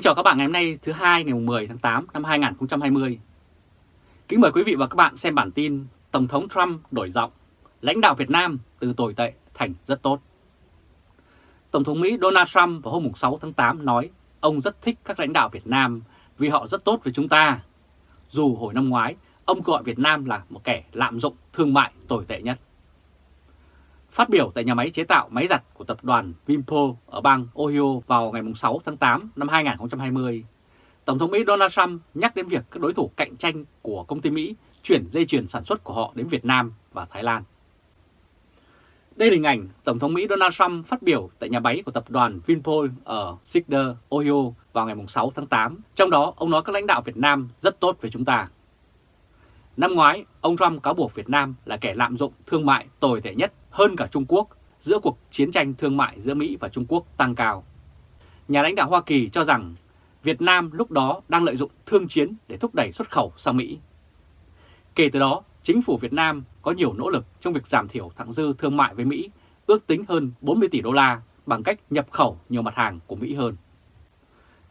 Kính chào các bạn ngày hôm nay thứ hai ngày 10 tháng 8 năm 2020. Kính mời quý vị và các bạn xem bản tin Tổng thống Trump đổi giọng, lãnh đạo Việt Nam từ tồi tệ thành rất tốt. Tổng thống Mỹ Donald Trump vào hôm 6 tháng 8 nói ông rất thích các lãnh đạo Việt Nam vì họ rất tốt với chúng ta. Dù hồi năm ngoái, ông gọi Việt Nam là một kẻ lạm dụng thương mại tồi tệ nhất. Phát biểu tại nhà máy chế tạo máy giặt của tập đoàn Vinpol ở bang Ohio vào ngày 6 tháng 8 năm 2020, Tổng thống Mỹ Donald Trump nhắc đến việc các đối thủ cạnh tranh của công ty Mỹ chuyển dây chuyền sản xuất của họ đến Việt Nam và Thái Lan. Đây là hình ảnh Tổng thống Mỹ Donald Trump phát biểu tại nhà máy của tập đoàn Vinpol ở Cedar, Ohio vào ngày 6 tháng 8. Trong đó, ông nói các lãnh đạo Việt Nam rất tốt với chúng ta. Năm ngoái, ông Trump cáo buộc Việt Nam là kẻ lạm dụng thương mại tồi tệ nhất hơn cả Trung Quốc giữa cuộc chiến tranh thương mại giữa Mỹ và Trung Quốc tăng cao. Nhà lãnh đạo Hoa Kỳ cho rằng Việt Nam lúc đó đang lợi dụng thương chiến để thúc đẩy xuất khẩu sang Mỹ. Kể từ đó, chính phủ Việt Nam có nhiều nỗ lực trong việc giảm thiểu thặng dư thương mại với Mỹ, ước tính hơn 40 tỷ đô la bằng cách nhập khẩu nhiều mặt hàng của Mỹ hơn.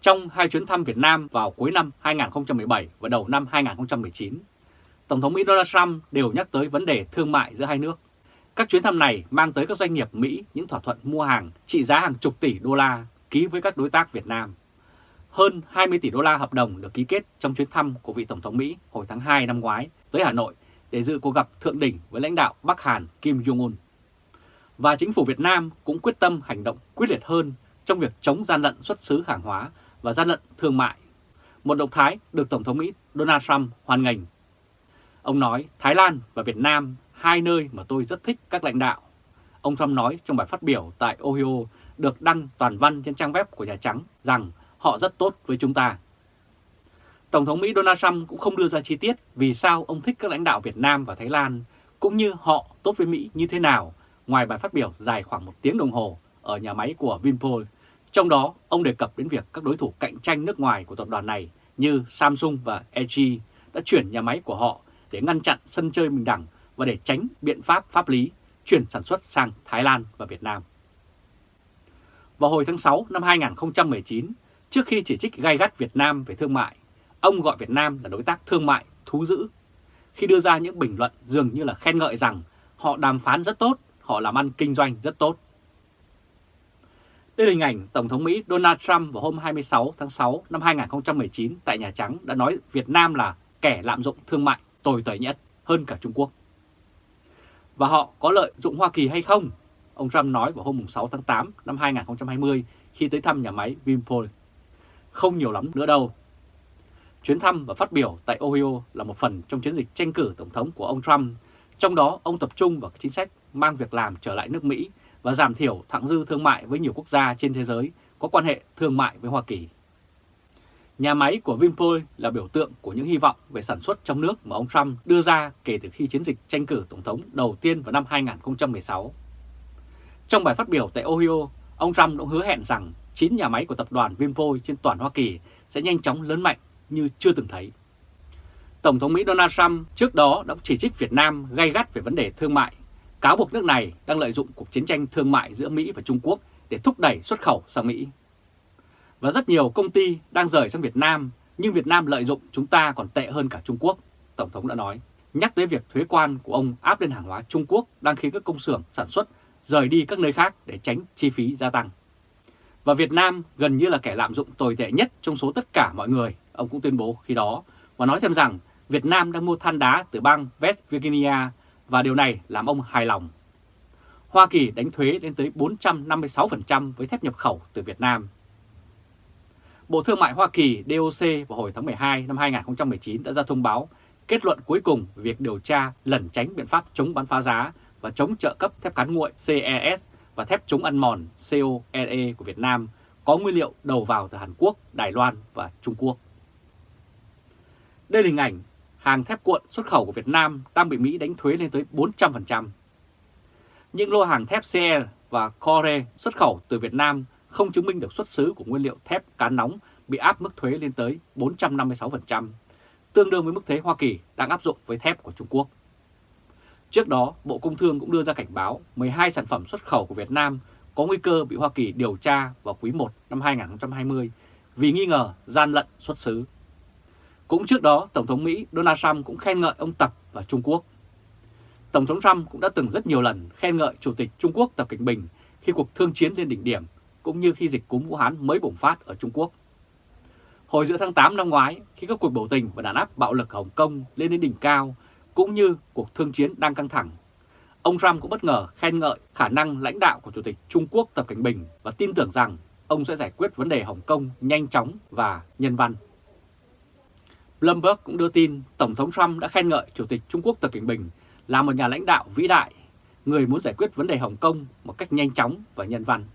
Trong hai chuyến thăm Việt Nam vào cuối năm 2017 và đầu năm 2019, Tổng thống Mỹ Donald Trump đều nhắc tới vấn đề thương mại giữa hai nước. Các chuyến thăm này mang tới các doanh nghiệp Mỹ những thỏa thuận mua hàng trị giá hàng chục tỷ đô la ký với các đối tác Việt Nam. Hơn 20 tỷ đô la hợp đồng được ký kết trong chuyến thăm của vị Tổng thống Mỹ hồi tháng 2 năm ngoái tới Hà Nội để dự cuộc gặp thượng đỉnh với lãnh đạo Bắc Hàn Kim Jong-un. Và chính phủ Việt Nam cũng quyết tâm hành động quyết liệt hơn trong việc chống gian lận xuất xứ hàng hóa và gian lận thương mại. Một động thái được Tổng thống Mỹ Donald Trump hoan nghênh. Ông nói Thái Lan và Việt Nam hai nơi mà tôi rất thích các lãnh đạo. Ông Trump nói trong bài phát biểu tại Ohio được đăng toàn văn trên trang web của Nhà Trắng rằng họ rất tốt với chúng ta. Tổng thống Mỹ Donald Trump cũng không đưa ra chi tiết vì sao ông thích các lãnh đạo Việt Nam và Thái Lan, cũng như họ tốt với Mỹ như thế nào, ngoài bài phát biểu dài khoảng một tiếng đồng hồ ở nhà máy của Vinpol. Trong đó, ông đề cập đến việc các đối thủ cạnh tranh nước ngoài của tập đoàn này như Samsung và LG đã chuyển nhà máy của họ để ngăn chặn sân chơi bình đẳng và để tránh biện pháp pháp lý chuyển sản xuất sang Thái Lan và Việt Nam. Vào hồi tháng 6 năm 2019, trước khi chỉ trích gai gắt Việt Nam về thương mại, ông gọi Việt Nam là đối tác thương mại thú dữ. Khi đưa ra những bình luận dường như là khen ngợi rằng họ đàm phán rất tốt, họ làm ăn kinh doanh rất tốt. Đây là hình ảnh Tổng thống Mỹ Donald Trump vào hôm 26 tháng 6 năm 2019 tại Nhà Trắng đã nói Việt Nam là kẻ lạm dụng thương mại tồi tệ nhất hơn cả Trung Quốc và họ có lợi dụng Hoa Kỳ hay không? Ông Trump nói vào hôm 6 tháng 8 năm 2020 khi tới thăm nhà máy Vinpol. Không nhiều lắm nữa đâu. Chuyến thăm và phát biểu tại Ohio là một phần trong chiến dịch tranh cử tổng thống của ông Trump. Trong đó, ông tập trung vào chính sách mang việc làm trở lại nước Mỹ và giảm thiểu thặng dư thương mại với nhiều quốc gia trên thế giới có quan hệ thương mại với Hoa Kỳ. Nhà máy của Vinpol là biểu tượng của những hy vọng về sản xuất trong nước mà ông Trump đưa ra kể từ khi chiến dịch tranh cử Tổng thống đầu tiên vào năm 2016. Trong bài phát biểu tại Ohio, ông Trump cũng hứa hẹn rằng 9 nhà máy của tập đoàn Vinpol trên toàn Hoa Kỳ sẽ nhanh chóng lớn mạnh như chưa từng thấy. Tổng thống Mỹ Donald Trump trước đó đã chỉ trích Việt Nam gay gắt về vấn đề thương mại, cáo buộc nước này đang lợi dụng cuộc chiến tranh thương mại giữa Mỹ và Trung Quốc để thúc đẩy xuất khẩu sang Mỹ và rất nhiều công ty đang rời sang Việt Nam, nhưng Việt Nam lợi dụng chúng ta còn tệ hơn cả Trung Quốc, Tổng thống đã nói. Nhắc tới việc thuế quan của ông áp lên hàng hóa Trung Quốc đang khiến các công xưởng sản xuất rời đi các nơi khác để tránh chi phí gia tăng. Và Việt Nam gần như là kẻ lạm dụng tồi tệ nhất trong số tất cả mọi người, ông cũng tuyên bố khi đó, và nói thêm rằng Việt Nam đang mua than đá từ bang West Virginia và điều này làm ông hài lòng. Hoa Kỳ đánh thuế lên tới 456% với thép nhập khẩu từ Việt Nam Bộ Thương mại Hoa Kỳ DOC vào hồi tháng 12 năm 2019 đã ra thông báo kết luận cuối cùng về việc điều tra lẩn tránh biện pháp chống bán phá giá và chống trợ cấp thép cán nguội CES và thép chống ăn mòn COLE của Việt Nam có nguyên liệu đầu vào từ Hàn Quốc, Đài Loan và Trung Quốc. Đây là hình ảnh hàng thép cuộn xuất khẩu của Việt Nam đang bị Mỹ đánh thuế lên tới 400%. Những lô hàng thép CE và Core xuất khẩu từ Việt Nam không chứng minh được xuất xứ của nguyên liệu thép cán nóng bị áp mức thuế lên tới 456%, tương đương với mức thuế Hoa Kỳ đang áp dụng với thép của Trung Quốc. Trước đó, Bộ Công Thương cũng đưa ra cảnh báo 12 sản phẩm xuất khẩu của Việt Nam có nguy cơ bị Hoa Kỳ điều tra vào quý 1 năm 2020 vì nghi ngờ gian lận xuất xứ. Cũng trước đó, Tổng thống Mỹ Donald Trump cũng khen ngợi ông Tập và Trung Quốc. Tổng thống Trump cũng đã từng rất nhiều lần khen ngợi Chủ tịch Trung Quốc Tập Cảnh Bình khi cuộc thương chiến lên đỉnh điểm, cũng như khi dịch cúm Vũ Hán mới bùng phát ở Trung Quốc. Hồi giữa tháng 8 năm ngoái, khi các cuộc biểu tình và đàn áp bạo lực Hồng Kông lên đến đỉnh cao, cũng như cuộc thương chiến đang căng thẳng, ông Trump cũng bất ngờ khen ngợi khả năng lãnh đạo của Chủ tịch Trung Quốc Tập Cảnh Bình và tin tưởng rằng ông sẽ giải quyết vấn đề Hồng Kông nhanh chóng và nhân văn. Bloomberg cũng đưa tin Tổng thống Trump đã khen ngợi Chủ tịch Trung Quốc Tập Cảnh Bình là một nhà lãnh đạo vĩ đại, người muốn giải quyết vấn đề Hồng Kông một cách nhanh chóng và nhân văn.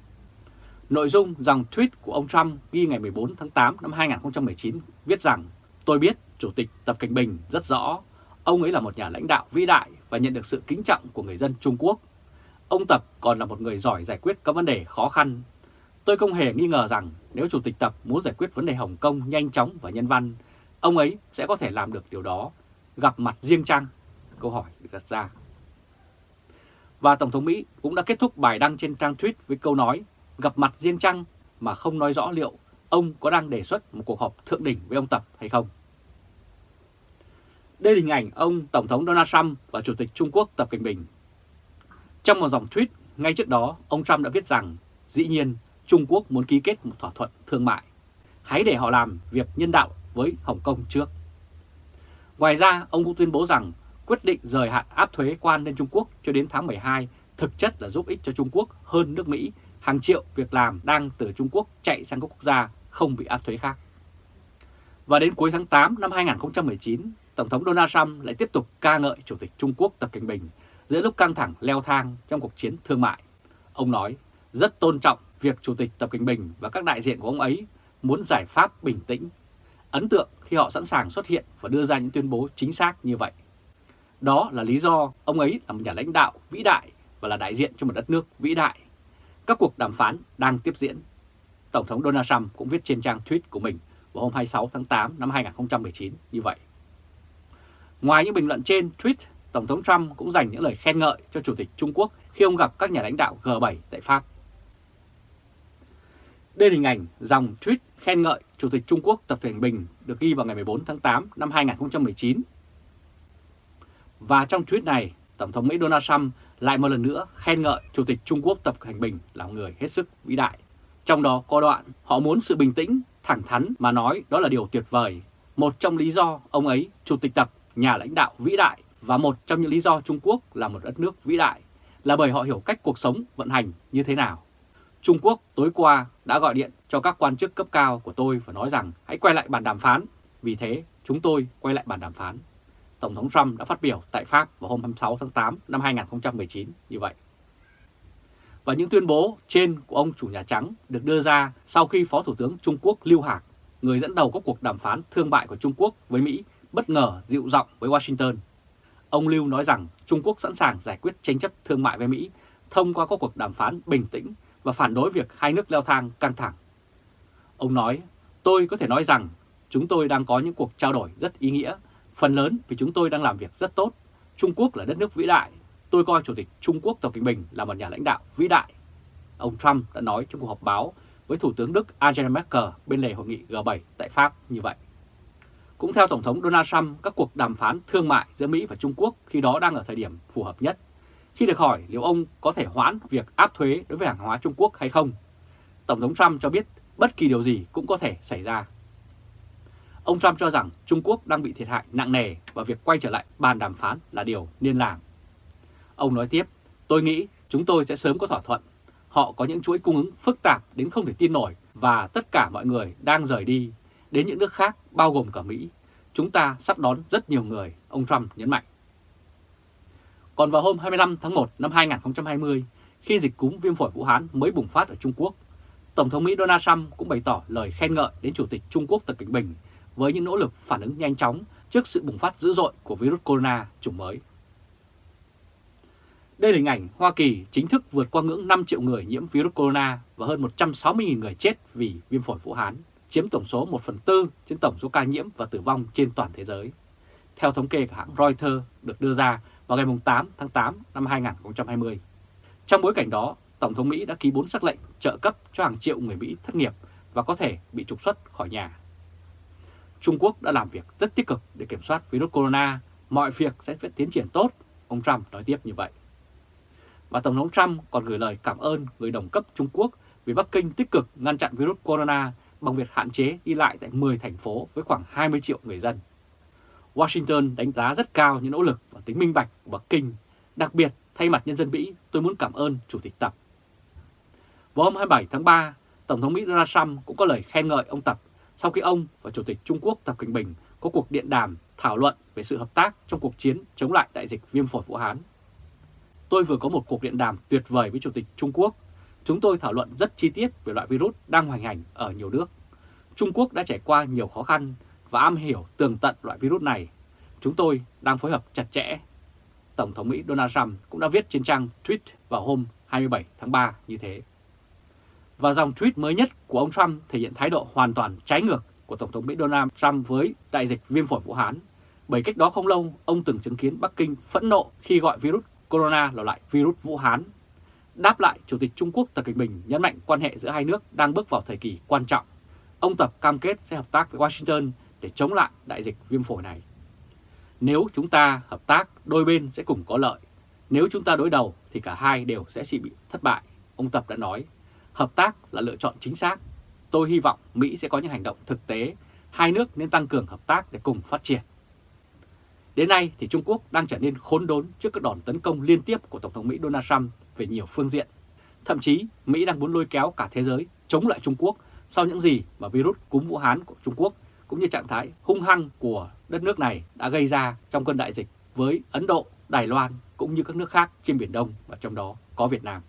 Nội dung dòng tweet của ông Trump ghi ngày 14 tháng 8 năm 2019 viết rằng Tôi biết Chủ tịch Tập Cảnh Bình rất rõ, ông ấy là một nhà lãnh đạo vĩ đại và nhận được sự kính trọng của người dân Trung Quốc. Ông Tập còn là một người giỏi giải quyết các vấn đề khó khăn. Tôi không hề nghi ngờ rằng nếu Chủ tịch Tập muốn giải quyết vấn đề Hồng Kông nhanh chóng và nhân văn, ông ấy sẽ có thể làm được điều đó. Gặp mặt riêng chăng? Câu hỏi được đặt ra. Và Tổng thống Mỹ cũng đã kết thúc bài đăng trên trang tweet với câu nói gặp mặt riêng chăng mà không nói rõ liệu ông có đang đề xuất một cuộc họp thượng đỉnh với ông Tập hay không. Đây là hình ảnh ông Tổng thống Donald Trump và Chủ tịch Trung Quốc Tập Cận Bình. Trong một dòng tweet ngay trước đó, ông Trump đã viết rằng dĩ nhiên Trung Quốc muốn ký kết một thỏa thuận thương mại. Hãy để họ làm việc nhân đạo với Hồng Kông trước. Ngoài ra, ông cũng tuyên bố rằng quyết định rời hạn áp thuế quan lên Trung Quốc cho đến tháng 12 thực chất là giúp ích cho Trung Quốc hơn nước Mỹ hàng triệu việc làm đang từ Trung Quốc chạy sang các quốc gia không bị áp thuế khác. Và đến cuối tháng 8 năm 2019, Tổng thống Donald Trump lại tiếp tục ca ngợi Chủ tịch Trung Quốc Tập Cảnh Bình giữa lúc căng thẳng leo thang trong cuộc chiến thương mại. Ông nói rất tôn trọng việc Chủ tịch Tập Cảnh Bình và các đại diện của ông ấy muốn giải pháp bình tĩnh. Ấn tượng khi họ sẵn sàng xuất hiện và đưa ra những tuyên bố chính xác như vậy. Đó là lý do ông ấy là một nhà lãnh đạo vĩ đại và là đại diện cho một đất nước vĩ đại các cuộc đàm phán đang tiếp diễn. Tổng thống Donald Trump cũng viết trên trang tweet của mình vào hôm 26 tháng 8 năm 2019 như vậy. Ngoài những bình luận trên tweet, Tổng thống Trump cũng dành những lời khen ngợi cho Chủ tịch Trung Quốc khi ông gặp các nhà lãnh đạo G7 tại Pháp. Đây là hình ảnh dòng tweet khen ngợi Chủ tịch Trung Quốc Tập Cảnh Bình được ghi vào ngày 14 tháng 8 năm 2019. Và trong tweet này, Tổng thống Mỹ Donald Trump lại một lần nữa khen ngợi Chủ tịch Trung Quốc Tập Cảnh Bình là người hết sức vĩ đại. Trong đó có đoạn họ muốn sự bình tĩnh, thẳng thắn mà nói đó là điều tuyệt vời. Một trong lý do ông ấy, Chủ tịch Tập, nhà lãnh đạo vĩ đại và một trong những lý do Trung Quốc là một đất nước vĩ đại là bởi họ hiểu cách cuộc sống vận hành như thế nào. Trung Quốc tối qua đã gọi điện cho các quan chức cấp cao của tôi và nói rằng hãy quay lại bàn đàm phán. Vì thế, chúng tôi quay lại bàn đàm phán. Tổng thống Trump đã phát biểu tại Pháp vào hôm 26 tháng 8 năm 2019 như vậy. Và những tuyên bố trên của ông chủ Nhà Trắng được đưa ra sau khi Phó Thủ tướng Trung Quốc Lưu Hạc, người dẫn đầu các cuộc đàm phán thương mại của Trung Quốc với Mỹ, bất ngờ dịu giọng với Washington. Ông Lưu nói rằng Trung Quốc sẵn sàng giải quyết tranh chấp thương mại với Mỹ thông qua các cuộc đàm phán bình tĩnh và phản đối việc hai nước leo thang căng thẳng. Ông nói, tôi có thể nói rằng chúng tôi đang có những cuộc trao đổi rất ý nghĩa Phần lớn vì chúng tôi đang làm việc rất tốt. Trung Quốc là đất nước vĩ đại. Tôi coi Chủ tịch Trung Quốc Tập Cận Bình là một nhà lãnh đạo vĩ đại. Ông Trump đã nói trong cuộc họp báo với Thủ tướng Đức Angela Merkel bên lề hội nghị G7 tại Pháp như vậy. Cũng theo Tổng thống Donald Trump, các cuộc đàm phán thương mại giữa Mỹ và Trung Quốc khi đó đang ở thời điểm phù hợp nhất. Khi được hỏi liệu ông có thể hoãn việc áp thuế đối với hàng hóa Trung Quốc hay không, Tổng thống Trump cho biết bất kỳ điều gì cũng có thể xảy ra. Ông Trump cho rằng Trung Quốc đang bị thiệt hại nặng nề và việc quay trở lại bàn đàm phán là điều nên làm. Ông nói tiếp, tôi nghĩ chúng tôi sẽ sớm có thỏa thuận. Họ có những chuỗi cung ứng phức tạp đến không thể tin nổi và tất cả mọi người đang rời đi đến những nước khác bao gồm cả Mỹ. Chúng ta sắp đón rất nhiều người, ông Trump nhấn mạnh. Còn vào hôm 25 tháng 1 năm 2020, khi dịch cúm viêm phổi Vũ Hán mới bùng phát ở Trung Quốc, Tổng thống Mỹ Donald Trump cũng bày tỏ lời khen ngợi đến Chủ tịch Trung Quốc Tập Cận Bình với những nỗ lực phản ứng nhanh chóng trước sự bùng phát dữ dội của virus corona chủng mới. Đây là hình ảnh Hoa Kỳ chính thức vượt qua ngưỡng 5 triệu người nhiễm virus corona và hơn 160.000 người chết vì viêm phổi Vũ Hán, chiếm tổng số 1 phần tư trên tổng số ca nhiễm và tử vong trên toàn thế giới. Theo thống kê của hãng Reuters được đưa ra vào ngày 8 tháng 8 năm 2020. Trong bối cảnh đó, Tổng thống Mỹ đã ký 4 sắc lệnh trợ cấp cho hàng triệu người Mỹ thất nghiệp và có thể bị trục xuất khỏi nhà. Trung Quốc đã làm việc rất tích cực để kiểm soát virus corona, mọi việc sẽ tiến triển tốt, ông Trump nói tiếp như vậy. Và Tổng thống Trump còn gửi lời cảm ơn người đồng cấp Trung Quốc vì Bắc Kinh tích cực ngăn chặn virus corona bằng việc hạn chế đi lại tại 10 thành phố với khoảng 20 triệu người dân. Washington đánh giá rất cao những nỗ lực và tính minh bạch của Bắc Kinh. Đặc biệt, thay mặt nhân dân Mỹ, tôi muốn cảm ơn Chủ tịch Tập. Vào hôm 27 tháng 3, Tổng thống Mỹ Donald Trump cũng có lời khen ngợi ông Tập sau khi ông và Chủ tịch Trung Quốc Tập Cận Bình có cuộc điện đàm, thảo luận về sự hợp tác trong cuộc chiến chống lại đại dịch viêm phổi Vũ Hán. Tôi vừa có một cuộc điện đàm tuyệt vời với Chủ tịch Trung Quốc. Chúng tôi thảo luận rất chi tiết về loại virus đang hoành hành ở nhiều nước. Trung Quốc đã trải qua nhiều khó khăn và am hiểu tường tận loại virus này. Chúng tôi đang phối hợp chặt chẽ. Tổng thống Mỹ Donald Trump cũng đã viết trên trang tweet vào hôm 27 tháng 3 như thế. Và dòng tweet mới nhất của ông Trump thể hiện thái độ hoàn toàn trái ngược của Tổng thống Mỹ Donald Trump với đại dịch viêm phổi Vũ Hán. Bởi cách đó không lâu, ông từng chứng kiến Bắc Kinh phẫn nộ khi gọi virus corona là loại virus Vũ Hán. Đáp lại, Chủ tịch Trung Quốc Tập Cận Bình nhấn mạnh quan hệ giữa hai nước đang bước vào thời kỳ quan trọng. Ông Tập cam kết sẽ hợp tác với Washington để chống lại đại dịch viêm phổi này. Nếu chúng ta hợp tác, đôi bên sẽ cùng có lợi. Nếu chúng ta đối đầu thì cả hai đều sẽ chỉ bị thất bại, ông Tập đã nói. Hợp tác là lựa chọn chính xác. Tôi hy vọng Mỹ sẽ có những hành động thực tế. Hai nước nên tăng cường hợp tác để cùng phát triển. Đến nay thì Trung Quốc đang trở nên khốn đốn trước các đòn tấn công liên tiếp của Tổng thống Mỹ Donald Trump về nhiều phương diện. Thậm chí Mỹ đang muốn lôi kéo cả thế giới chống lại Trung Quốc sau những gì mà virus cúm Vũ Hán của Trung Quốc cũng như trạng thái hung hăng của đất nước này đã gây ra trong cơn đại dịch với Ấn Độ, Đài Loan cũng như các nước khác trên Biển Đông và trong đó có Việt Nam.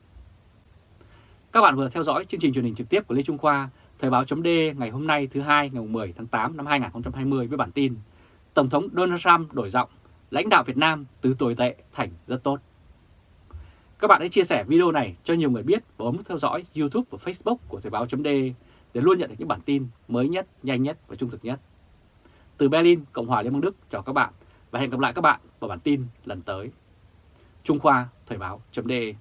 Các bạn vừa theo dõi chương trình truyền hình trực tiếp của Lê Trung Khoa, Thời báo chấm ngày hôm nay thứ hai ngày 10 tháng 8 năm 2020 với bản tin Tổng thống Donald Trump đổi giọng, lãnh đạo Việt Nam từ tồi tệ thành rất tốt. Các bạn hãy chia sẻ video này cho nhiều người biết và bấm theo dõi YouTube và Facebook của Thời báo chấm để luôn nhận được những bản tin mới nhất, nhanh nhất và trung thực nhất. Từ Berlin, Cộng hòa Liên bang Đức chào các bạn và hẹn gặp lại các bạn vào bản tin lần tới. Trung Khoa Thời báo.de